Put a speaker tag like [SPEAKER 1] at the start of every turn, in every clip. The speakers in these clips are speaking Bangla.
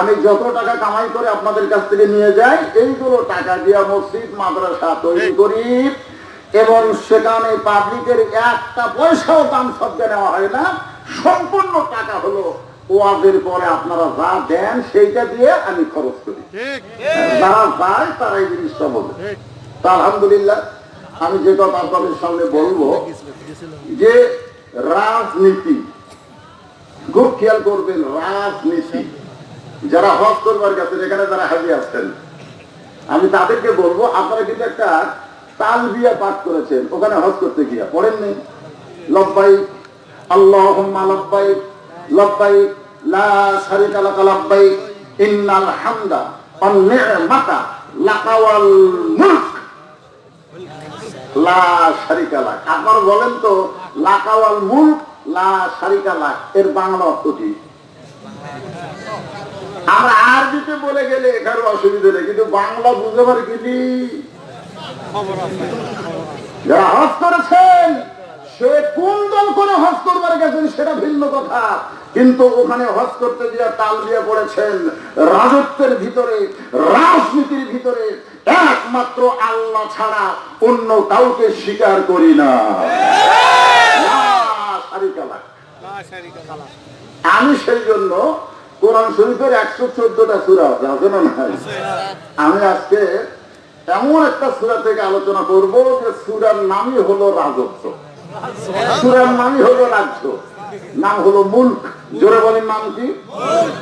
[SPEAKER 1] আমি যত টাকা কামাই করে আপনাদের কাছ থেকে নিয়ে যাই এইগুলো টাকা মসজিদ মাদ্রাসা তৈরি করি এবং সেখানে পাবলিকের একটা পয়সাও দাম শব্দে নেওয়া হয় না। সম্পূর্ণ টাকা হলো ওয়াজের পরে আপনারা যা দেন সেইটা দিয়ে আমি খরচ করি। যারা যায় তারা এই জিনিসটা বলে। আলহামদুলিল্লাহ আমি যে কথা আপনাদের সামনে বলব যে রাজনীতি, খুব খেয়াল করবেন, রাজনীতি। যারা হজ করবার গেছেন এখানে যারা হাজি আছেন, আমি তাদেরকে বলব, আপনারা কিন্তু একটা তাল বিয়া পাঠ করেছেন, ওখানে হজ করতে গিয়া। পড়েননি লব্বাই আল্লাহ লব্বাই লব্বাই, লা ইন্নাল হামদা ওয়ান নি'মাতা লাকা মুলক। বলেন তো, লাকাওয়াল এর বাংলা অর্থ কি? আমরা বলে গেলে এখানে অসুবিধা নেই, কিন্তু বাংলা যারা করেছেন, সে কোন দল করে হজ করবার গেছেন সেটা ভিন্ন কথা। কিন্তু ওখানে হজ করতে গিয়ে তাল দিয়ে পড়েছেন। রাজত্বের ভিতরে, রাজনীতির ভিতরে একমাত্র আল্লাহ ছাড়া অন্য কাউকে স্বীকার করি না। আমি সেই জন্য কোরআন শরীফের একশো চোদ্দটা সুরা আছে আছে না আমি আজকে এমন একটা সুরা থেকে আলোচনা করব যে সুরার নামই হলো রাজত্ব। সুরার নামই হলো রাজ্য। নাম হলো মুল্ক। জোরে বলেন নাম কি?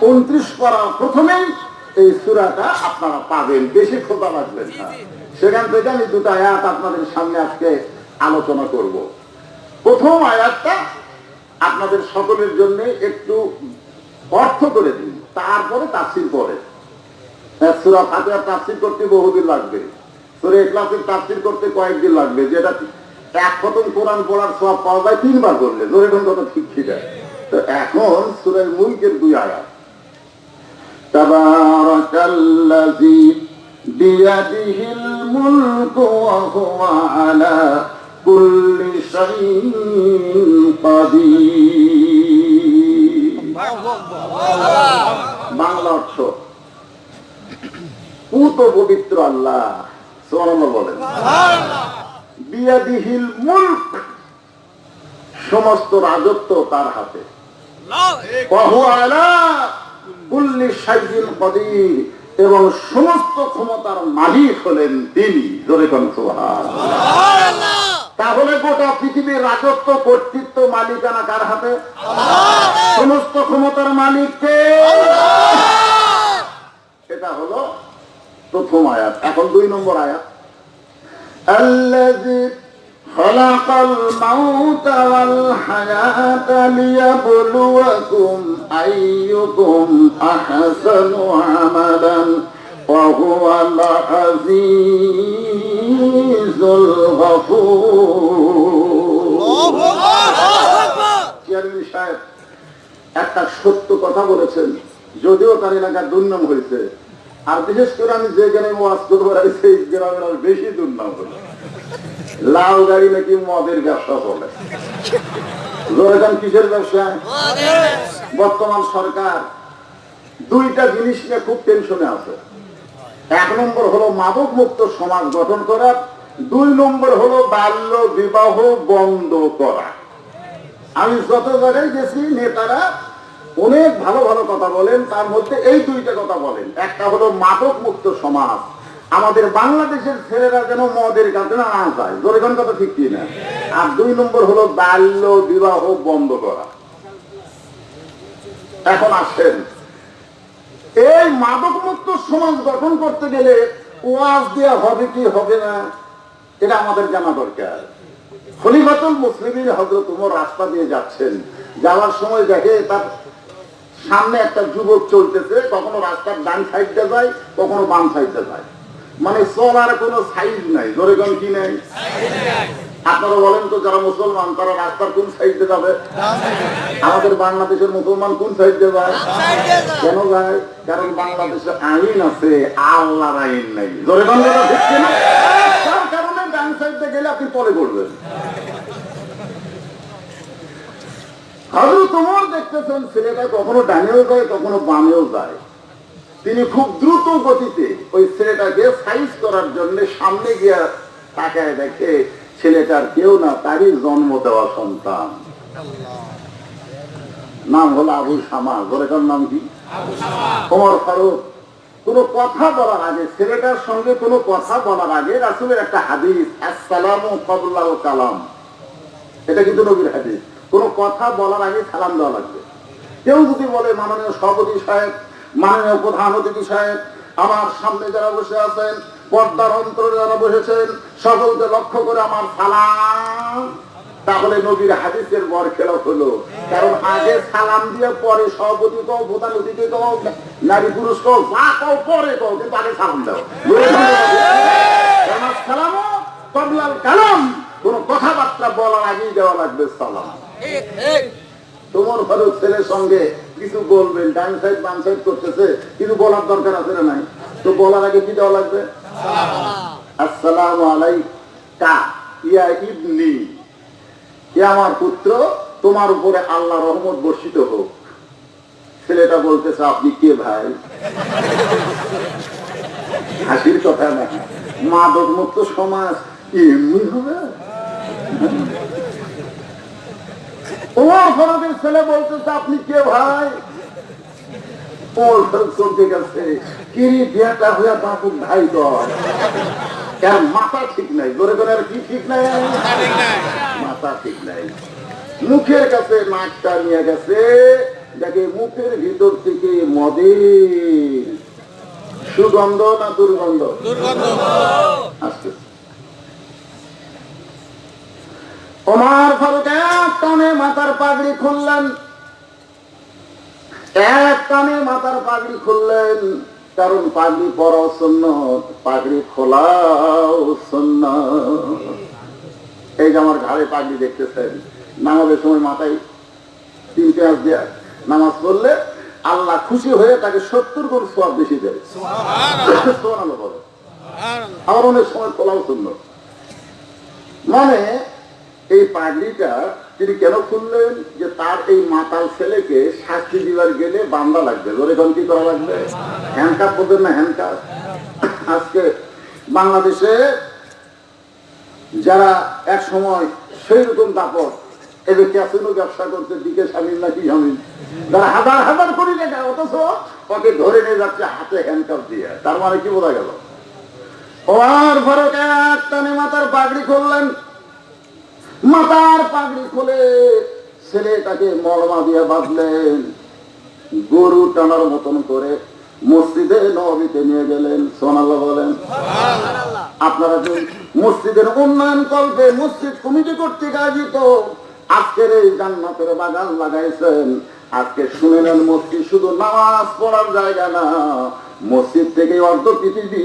[SPEAKER 1] উনত্রিশ পারা প্রথমেই এই সুরাটা আপনারা পাবেন বেশি খোঁজা লাগবেন না। সেখান থেকে আমি দুটো আয়াত আপনাদের সামনে আজকে আলোচনা করব। প্রথম আয়াতটা আপনাদের সকলের জন্য একটু অর্থ করে দিন তারপরে তাফসির করে সুরা ফাতিহা তাফসির করতে বহুদিন লাগবে। সুরে এখলাসের তাফসির করতে কয়েকদিন লাগবে যেটা এক খতম কোরআন পড়ার সব পাওয়া যায় তিনবার করলে ধরে কথা ঠিক ঠিক তো এখন সুরের মুলকের দুই আয়াত। تبارك الذي بيده الملك وهو على كل شيء قدير বাংলা অর্থ পুত পবিত্র আল্লাহ সোমানাল্লাহ বলেন বিয়াদিহিল মুলক সমস্ত রাজত্ব তার হাতে ওয়াহু আলা এবং সমস্ত ক্ষমতার মালিক হলেন তিনি তাহলে গোটা পৃথিবীর রাজত্ব কর্তৃত্ব মালিকানা কার হাতে? সমস্ত ক্ষমতার মালিককে। সেটা হলো প্রথম আয়াত এখন দুই নম্বর আয়াত। خلق الموت والحياة ليبلوكم أيكم أحسن عملا وهو العزيز الغفور চেয়ারম্যান সাহেব একটা সত্য কথা বলেছেন যদিও তার এলাকার দুর্নাম হয়েছে আর বিশেষ করে আমি যে গ্রামে ওয়াজ করবো সেই গ্রামের আর বেশি দুর্নাম হলো লাল গাড়ি নাকি মদের ব্যবসা চলে জোরেখান কিসের ব্যবসা? বর্তমান সরকার দুইটা জিনিস নিয়ে খুব টেনশনে আছে। এক নম্বর হলো মাদক মুক্ত সমাজ গঠন করা, দুই নম্বর হলো বাল্য বিবাহ বন্ধ করা। আমি যত জায়গায় গেছি, নেতারা অনেক ভালো ভালো কথা বলেন, তার মধ্যে এই দুইটা কথা বলেন। একটা হলো মাদক মুক্ত সমাজ। আমাদের বাংলাদেশের ছেলেরা যেন মদের কাছে না যায় জোরেখান কথা ঠিক না আর দুই নম্বর হলো বাল্য বিবাহ বন্ধ করা। এখন আসেন। এই মাদক মুক্ত সমাজ গঠন করতে গেলে ওয়াজ দেওয়া হবে কি হবে না, এটা আমাদের জানা দরকার। খলিফাতুল মুসলিমের হজরত উমর রাস্তা দিয়ে যাচ্ছেন। যাওয়ার সময় দেখে তার সামনে একটা যুবক চলতেছে, কখনো রাস্তার ডান সাইডটা যায়, কখনো বাম সাইডটা যায়। মানে চলার কোনো সাইজ নাই। জোরে কোন কি নেই? আপনারা বলেন তো যারা মুসলমান, তারা রাস্তার কোন সাইডে যাবে? আমাদের বাংলাদেশের মুসলমান কোন সাইডে যায়? কেন যায়? কারণ বাংলাদেশে আইন আছে, আল্লাহর আইন নাই। জোরে? তার গেলে আপনি তলে পড়বেন। হাজরত তোমার দেখতেছেন, ছেলেটা কখনো ডানেও যায়, কখনো বামেও যায়। তিনি খুব দ্রুত গতিতে ওই ছেলেটাকে সাইজ করার জন্য সামনে গিয়া তাকায় দেখে ছেলেটার কেউ না তারই জন্ম দেওয়া সন্তান। নাম হলো আবু শামা গোরেকার নাম কি? ওমর ফারুক। কোন কথা বলার আগে ছেলেটার সঙ্গে কোনো কথা বলার আগে রাসুলের একটা হাদিস আসসালামু কবলাল কালাম। এটা কিন্তু নবীর হাদিস। কোনো কথা বলার আগে সালাম দেওয়া লাগবে। কেউ যদি বলে মাননীয় সভাপতি সাহেব মাননীয় প্রধান অতিথি সাহেব আমার সামনে যারা বসে আছেন পর্দার অন্তরে যারা বসেছেন সকলকে লক্ষ্য করে আমার সালাম। তাহলে নবীর হাদিসের বর খেলা হলো। কারণ আগে সালাম দিয়ে পরে সভাপতি কও প্রধান অতিথি কও নারী পুরুষ কও যা কও পরে কও কিন্তু আগে সালাম দাও। সালামও কবলাল কালাম কোন কথাবার্তা বলার আগেই দেওয়া লাগবে সালাম। তোমার ফারুক ছেলের সঙ্গে কিছু বলবেন, ডান সাইড বাম সাইড করতেছে, কিছু বলার দরকার আছে না নাই? তো বলার আগে কি দেওয়া লাগবে? আসসালাম আলাইকা। ইয়া ইবনি। ইয়া আমার পুত্র, তোমার উপরে আল্লাহ রহমত বর্ষিত হোক। ছেলেটা বলতেছে, আপনি কে ভাই? হাসির কথা না। মাদক মুক্ত সমাজ, এমনি হবে। ওমর ফারুকের ছেলে বলতেছে আপনি কে ভাই? ওমর ফারুক চলতে গেছে। কিরি বিয়াটা হইয়া ভাই এর মাথা ঠিক নাই। জোরে করে আর কি ঠিক নাই? মাথা ঠিক নাই। মুখের কাছে নাকটা নিয়ে গেছে। দেখে মুখের ভিতর থেকে মদের সুগন্ধ না দুর্গন্ধ? আসতে ওমার ফারুক এক টানে মাথার পাগড়ি খুললেন। এক টানে মাথার পাগড়ি খুললেন। কারণ পাগড়ি পরাও শূন্য পাগড়ি খোলাও শূন্য এই যে আমার ঘাড়ে পাগড়ি দেখতেছেন নামাজের সময় মাথায় তিন পেঁয়াজ দেয়া নামাজ পড়লে আল্লাহ খুশি হয়ে তাকে সত্তর গুণ সব বেশি দেয়। আবার অনেক সময় খোলাও শূন্য মানে এই পাগড়িটা তিনি কেন খুললেন? যে তার এই মাতাল ছেলেকে শাস্তি দিবার গেলে বান্দা লাগবে। ধরে কোন কি করা লাগবে? হ্যান্ডকাপ বলবেন না হ্যান্ডকাপ আজকে বাংলাদেশে যারা এক সময় সেই রকম দাপট, এদের ক্যাসিনো ব্যবসা করতে দিকে স্বামীর নাকি স্বামীর যারা হাজার হাজার কোটি টাকা, অথচ ওকে ধরে নিয়ে যাচ্ছে হাতে হ্যান্ডকাপ দিয়ে। তার মানে কি বোঝা গেল? ওর ফারুক এক টানে মাথার পাগড়ি খুললেন। মাথার পাগড়ি খুলে ছেলেটাকে মলমা দিয়ে বাঁধলেন। গরু টানার মতন করে মসজিদে নবীতে নিয়ে গেলেন। সোনাল্লাহ বলেন আপনারা যে মসজিদের উন্নয়ন কল্পে মসজিদ কমিটি কর্তৃক আয়োজিত আজকের এই জান্নাতের বাগান লাগাইছেন। আজকে শুনে নেন মসজিদ শুধু নামাজ পড়ার জায়গা না মসজিদ থেকে অর্ধ পৃথিবী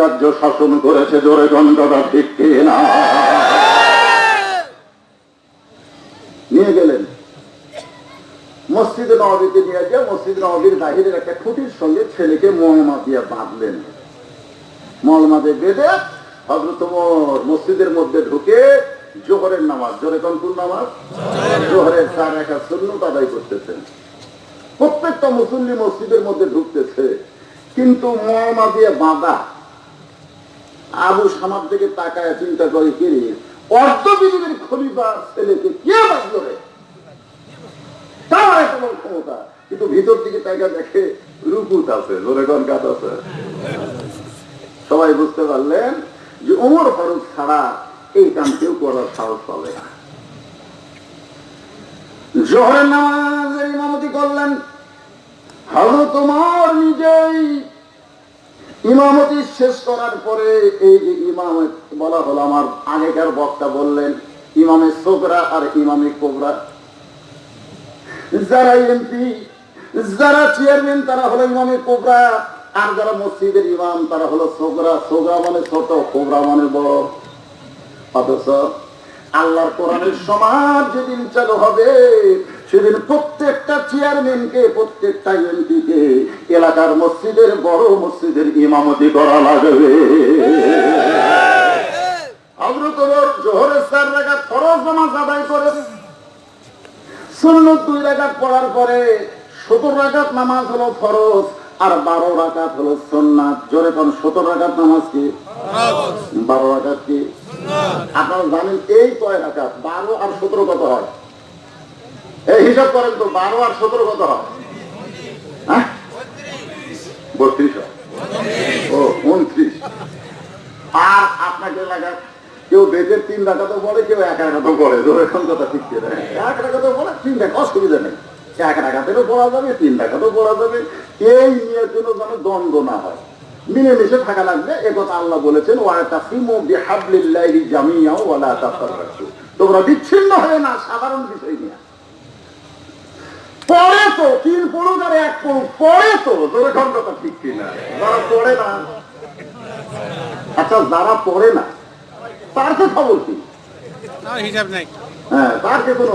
[SPEAKER 1] রাজ্য শাসন করেছে জোরে গন্ধটা ঠিক না নিয়ে গেলেন মসজিদে নবীতে নিয়ে গিয়ে মসজিদ নবীর বাহিরের একটা খুঁটির সঙ্গে ছেলেকে মলমা দিয়ে বাঁধলেন। মলমা দিয়ে বেঁধে ওমর মসজিদের মধ্যে ঢুকে জোহরের নামাজ, জোরে কোন নামাজ? জোহরের চার একা শূন্য আদায় করতেছেন। প্রত্যেকটা মুসল্লি মসজিদের মধ্যে ঢুকতেছে। কিন্তু মলমা দিয়ে বাঁধা আবু সামার দিকে তাকায় চিন্তা করে, কিরে, অর্ধ পৃথিবীর খলিফা ছেলেকে কে বাঁধলো রে? কিন্তু ভিতর দিকে তাকা দেখে রুকুত আছে কাজ আছে। সবাই বুঝতে পারলেন যে ওমর ফারুক ছাড়া এই কাম কেউ করার সাহস পাবে না। নামাজের ইমামতি করলেন। তোমার নিজেই। ইমামতি শেষ করার পরে এই যে ইমাম, বলা হলো আমার আগেকার বক্তা বললেন, ইমামে সোকরা আর ইমামে কোবরা। যারা এমপি, যারা চেয়ারম্যান, তারা হলো ইমামে কোবরা, আর যারা মসজিদের ইমাম, তারা হলো সোকরা সোগরা মানে ছোট, কোবরা মানে বড়। আল্লাহর কোরআনের সমাজ যেদিন চালু হবে, সেদিন প্রত্যেকটা চেয়ারম্যানকে, প্রত্যেকটা এমপিকে এলাকার মসজিদের বড় মসজিদের ইমামতি করা লাগবে। ওমর জোহরের চার রাকাত ফরজ নামাজ আদায় করে সুন্নত পড়ার পরে রাকাত নামাজ হলো ফরজ আর বারো হলো জোরে কোন রাকাত নামাজ কি? বারো কি? আপনারা জানেন এই কয় বারো আর সতেরো কত হয়? এই হিসাব করেন তো, বারো আর সতেরো কত হয়? হ্যাঁ? বত্রিশ ও, উনত্রিশ। আর আপনাকে কেউ বেদের তিন তো পড়ে, কেউ এক তো পড়ে। এখন কথা ঠিক এক পড়ে? তিন টাকা অসুবিধা নেই। এক টাকাতেও পড়া যাবে তিন টাকাতেও পড়া যাবে। এই নিয়ে জন্য যেন দ্বন্দ্ব না হয়। মিলেমিশে থাকা লাগবে এ কথা আল্লাহ বলেছেন তোমরা বিচ্ছিন্ন হয়ে না সাধারণ বিষয় নিয়ে। পড়ে তো তিন পড়ুক আর এক পড়ুক পড়ে তো তোর এখন ঠিক কিনা? যারা পড়ে না। আচ্ছা যারা পড়ে না তার তো খবর কি?
[SPEAKER 2] হিসাব নাই।
[SPEAKER 1] হ্যাঁ তার কে কোনো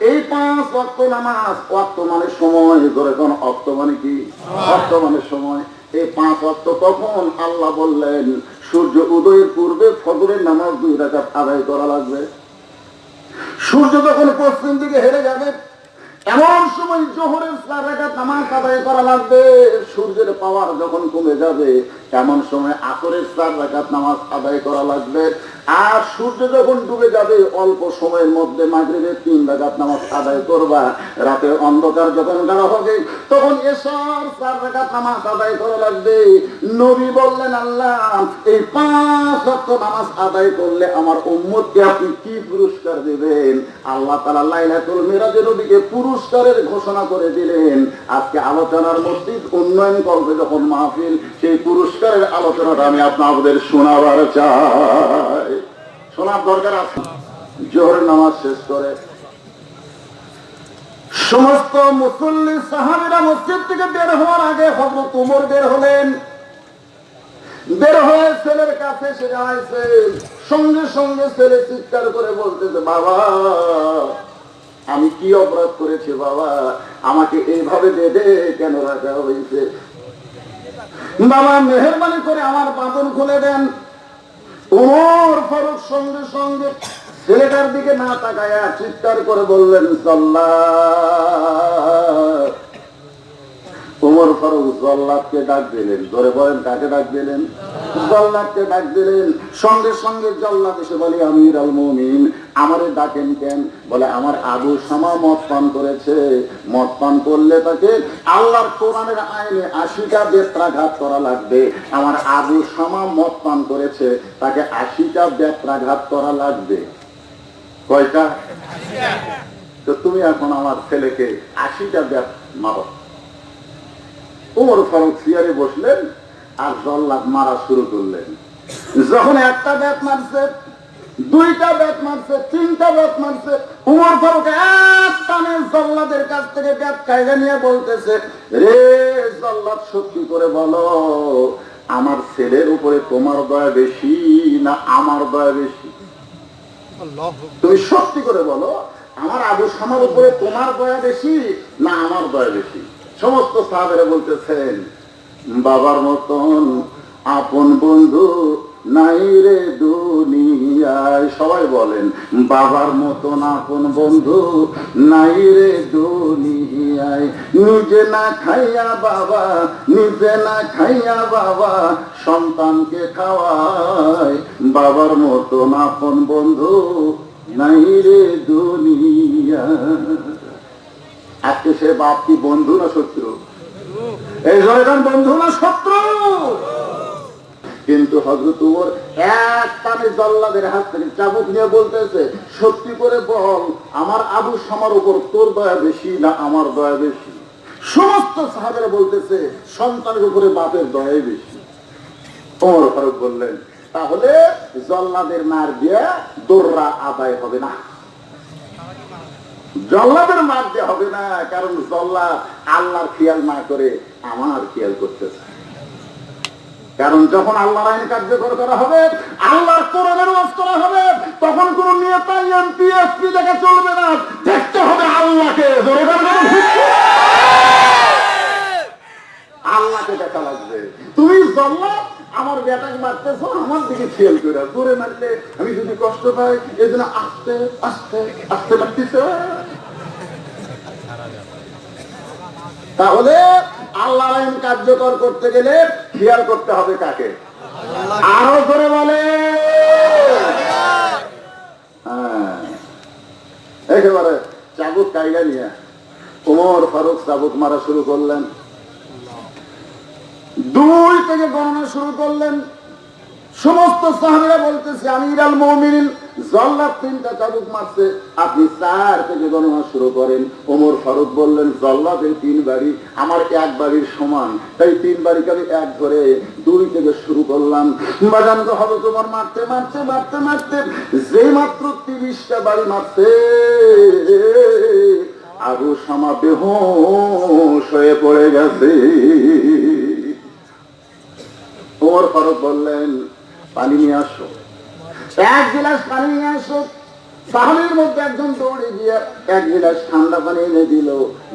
[SPEAKER 1] এই পাঁচ অক্ত নামাজ অক্ত মানে সময়। ধরে কোন অক্ত মানে কি? অক্ত মানে সময়। এই পাঁচ অক্ত কখন আল্লাহ বললেন সূর্য উদয়ের পূর্বে ফজরের নামাজ দুই রাখা আদায় করা লাগবে। সূর্য যখন পশ্চিম দিকে হেরে যাবে এমন সময় জোহরের চার রাকাত নামাজ আদায় করা লাগবে। সূর্যের পাওয়ার যখন কমে যাবে, এমন সময় আসরের চার রাকাত নামাজ আদায় করা লাগবে। আর সূর্য যখন ডুবে যাবে, অল্প সময়ের মধ্যে মাগরিবের তিন রাকাত নামাজ আদায় করবা। রাতে অন্ধকার যখন গাড়া হবে, তখন এসব চার রাকাত নামাজ আদায় করা লাগবে। নবী বললেন, আল্লাহ, এই পাঁচ ওয়াক্ত নামাজ আদায় করলে আমার উম্মতকে আপনি কি পুরস্কার দেবেন? আল্লাহ তাআলা লাইলাতুল মিরাজের নবীকে পুরস্কারের ঘোষণা করে দিলেন। আজকে আলোচনার মসজিদ উন্নয়ন করবে যখন মাহফিল, সেই পুরস্কারের আলোচনাটা আমি আপনাদের শোনাবার চাই। শোনার দরকার আছে? জোহরের নামাজ শেষ করে। সমস্ত মুসল্লি সাহাবিরা মসজিদ থেকে বের হওয়ার আগে হজরত উমর বের হলেন। বের হয়ে ছেলের কাছে দাঁড়াইছে সঙ্গে সঙ্গে ছেলে চিৎকার করে বলতেছে, বাবা আমি কি অপরাধ করেছি বাবা? আমাকে এইভাবে বেঁধে কেন রাখা হয়েছে? বাবা, মেহরবানি করে আমার বাঁধন খুলে দেন। ওর ফারুক সঙ্গে সঙ্গে ছেলেটার দিকে না তাকায়া চিৎকার করে বললেন, সাল্লাহ! উমর ফারুক জল্লাদকে ডাক দিলেন। ধরে বলেন, কাকে ডাক দিলেন? জল্লাদকে ডাক দিলেন। সঙ্গে সঙ্গে জল্লাদ এসে বলে আমির আল মুমিন। আমারে ডাকেন কেন বলে, আমার আবু শামা মদ পান করেছে। মদ পান করলে তাকে আল্লাহর কোরআনের আইনে আশিটা বেত্রাঘাত করা লাগবে। আমার আবু শামা মদ পান করেছে, তাকে আশিটা বেত্রাঘাত করা লাগবে। কয়টা? তো তুমি এখন আমার ছেলেকে আশিটা ব্যাপ মারো। উমর ফারুক চেয়ারে বসলেন আর জল্লাদ মারা শুরু করলেন। যখন একটা ব্যাট মারছে দুইটা ব্যাট মারছে তিনটা ব্যাট মারছে উমর ফারুক এক টানে জল্লাদের কাছ থেকে ব্যাট কায়দা নিয়ে বলতেছে রে জল্লাদ সত্যি করে বলো আমার ছেলের উপরে তোমার দয়া বেশি না আমার দয়া বেশি? তুমি সত্যি করে বলো আমার আবু সামার উপরে তোমার দয়া বেশি না আমার দয়া বেশি? সমস্ত সাহাবেরা বলতেছেন, বাবার মতন আপন বন্ধু নাই রে দুনিয়ায়। সবাই বলেন, বাবার মতন আপন বন্ধু নাই রে দুনিয়ায়। নিজে না খাইয়া বাবা, নিজে না খাইয়া বাবা সন্তানকে খাওয়ায়। বাবার মতন আপন বন্ধু নাই রে দুনিয়া আজকে সে বাপ কি বন্ধু না শত্রু? এই জয়গান বন্ধু না শত্রু! কিন্তু হজরত উমর এক টানে জল্লাদের হাত থেকে চাবুক নিয়ে বলতেছে, সত্যি করে বল, আমার আবু সামার উপর তোর দয়া বেশি না আমার দয়া বেশি? সমস্ত সাহাবেরা বলতেছে, সন্তানের উপরে বাপের দয়াই বেশি। ওমর ফারুক বললেন, তাহলে জল্লাদের মার দিয়ে দোররা আদায় হবে না। জল্লাদের মার দিয়ে হবে না, কারণ জল্লা আল্লাহর খেয়াল না করে আমার খেয়াল করতেছে। কারণ যখন আল্লাহর আইন কার্যকর করা হবে, আল্লাহর কোরআনের ওয়াজ করা হবে, তখন কোন নেতা, এমপি, এসপি দেখে চলবে না। দেখতে হবে আল্লাহকে। আল্লাহকে দেখা লাগবে। তুমি জল্লা আমার বেটাকে মারতেছো, আমার দিকে খেয়াল করে জোরে মারলে আমি যদি কষ্ট পাই, এই জন্য আস্তে আস্তে আস্তে মারতেছে। তাহলে আল্লাহ আইন কার্যকর করতে গেলে খেয়াল করতে হবে কাকে? আরও করে বলে। হ্যাঁ। একেবারে চাবুক কাইগা নিয়ে। উমর ফারুক চাবুক মারা শুরু করলেন। দুই থেকে গণনা শুরু করলেন। সমস্ত সাহাবিরা বলতেছে আমি ইরাল মৌমিন জল্লাদ তিনটা চাবুক মারছে। আপনি চার থেকে গণনা শুরু করেন। ওমর ফারুক বললেন, জল্লাদের তিন বাড়ি আমার এক বাড়ির সমান। তাই তিন বাড়িকে আমি এক ধরে দুই থেকে শুরু করলাম। বাজান তো হবে তোমার মারতে মারতে মারতে মারতে। যে মাত্র তিরিশটা বাড়ি মারতে আবু সামা বেহোশ হয়ে পড়ে গেছে। ওমর ফারুক বললেন পানি নিয়ে আসো। এক গিলাস পানি নিয়ে আসো। সাহাবির মধ্যে একজন দৌড়ে গিয়ে এক গিলাস ঠান্ডা পানি এনে দিল।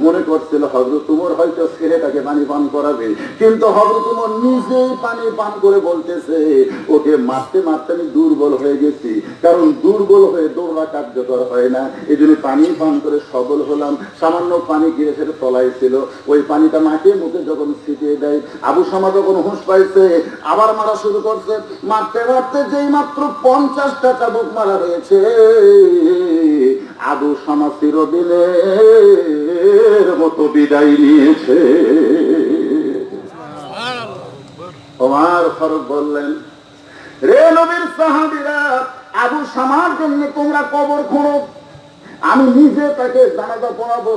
[SPEAKER 1] মনে করছিল হজরত উমর হয়তো ছেলেটাকে পানি পান করাবে। কিন্তু হজরত উমর নিজেই পানি পান করে বলতেছে, ওকে মারতে মারতে আমি দুর্বল হয়ে গেছি। কারণ দুর্বল হয়ে দৌড়া কার্যকর হয় না। এই জন্য পানি পান করে সবল হলাম। সামান্য পানি গিয়ে সেটা তলায় ছিল। ওই পানিটা মাকে মুখে যখন ছিটিয়ে দেয়, আবু সামা যখন হুঁশ পাইছে, আবার মারা শুরু করছে। মারতে মারতে যেই মাত্র পঞ্চাশটা চাবুক মারা হয়েছে আবু সমাজের দিলে মতো বিদায় নিয়েছে। ওমার ফারুক বললেন রে নবীর সাহাবিরা আবু সামার জন্য তোমরা কবর খুঁড়ো। আমি নিজে তাকে জানাজা পড়াবো,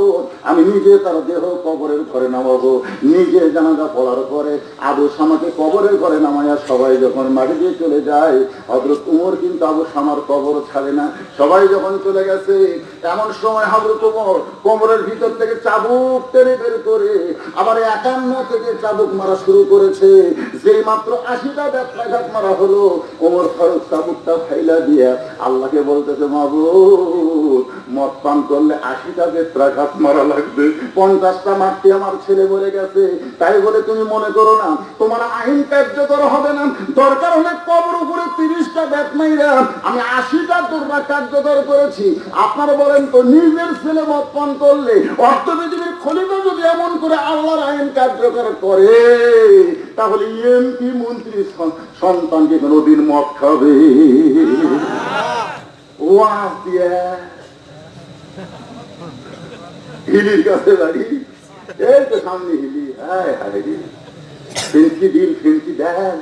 [SPEAKER 1] আমি নিজে তার দেহ কবরের ঘরে নামাবো, নিজে জানাজা পড়ার পরে আবু সামাকে কবরের ঘরে নামাইয়া সবাই যখন মাটি দিয়ে চলে যায় হজরত উমর কিন্তু আবু সামার কবর ছাড়ে না, সবাই যখন চলে গেছে, এমন সময় হজরত উমর কবরের ভিতর থেকে চাবুক টেনে বের করে আবার একান্ন থেকে চাবুক মারা শুরু করেছে, যেই মাত্র আশিটা ব্যথাঘাত মারা হলো ওমর ফারুক চাবুকটা ফাইলা দিয়া আল্লাহকে বলতেছে, মাবুদ মদ পান করলে আশিটা বেত্রাঘাত মারা লাগবে পঞ্চাশটা মারতে আমার ছেলে মরে গেছে। তাই বলে তুমি মনে করো না তোমার আইন কার্যকর হবে না। দরকার হলে কবর উপরে তিরিশটা ব্যাট মাইরা আমি আশিটা তোররা কার্যকর করেছি। আপনারা বলেন তো নিজের ছেলে মদ পান করলে অর্থ পৃথিবীর খলিফা যদি এমন করে আল্লাহর আইন কার্যকর করে তাহলে এমপি মন্ত্রী সন- সন্তানকে কোনোদিন মদ খাবে। ওয়াজ দিয়ে হিলির কাছে বাড়ি এই তো সামনে হিলি হায় হায় ফেন্সি দিন ফেন্সি দেন।